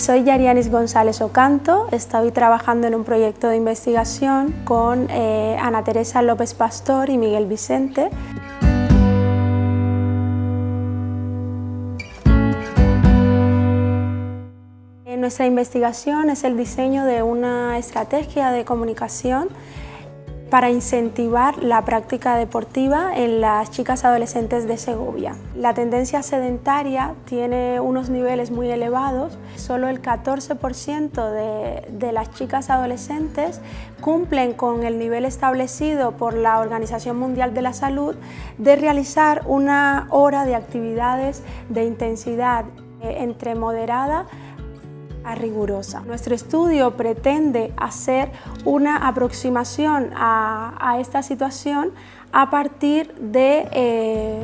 Soy Yarianis González Ocanto, estoy trabajando en un proyecto de investigación con eh, Ana Teresa López Pastor y Miguel Vicente. Nuestra investigación es el diseño de una estrategia de comunicación para incentivar la práctica deportiva en las chicas adolescentes de Segovia. La tendencia sedentaria tiene unos niveles muy elevados, solo el 14% de, de, las chicas adolescentes cumplen con el nivel establecido por la Organización Mundial de la Salud de realizar una hora de actividades de intensidad eh, entre moderada rigurosa. Nuestro estudio pretende hacer una aproximación a, esta situación a partir de, eh,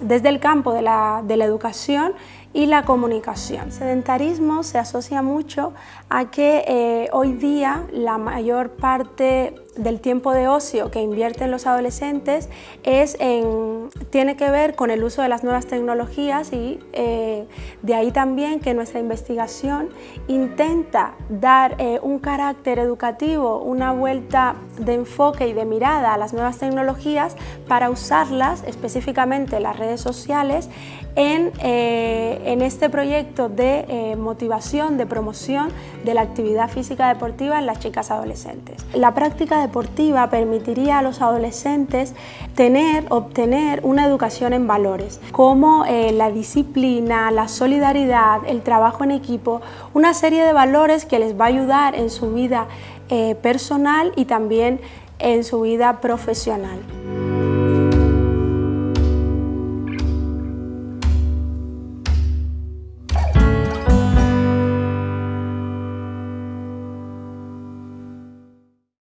desde el campo de la, de la educación y la comunicación. El sedentarismo se asocia mucho a que eh, hoy día la mayor parte del tiempo de ocio que invierten los adolescentes es en, tiene que ver con el uso de las nuevas tecnologías y eh, de ahí también que nuestra investigación intenta dar eh, un carácter educativo, una vuelta de enfoque y de mirada a las nuevas tecnologías para usarlas, específicamente las redes sociales, en, en este proyecto de eh, motivación, de promoción de la actividad física deportiva en las chicas adolescentes. La práctica deportiva permitiría a los adolescentes tener, obtener una educación en valores, como eh, la disciplina, la solidaridad, el trabajo en equipo, una serie de valores que les va a ayudar en su vida eh, personal y también en su vida profesional.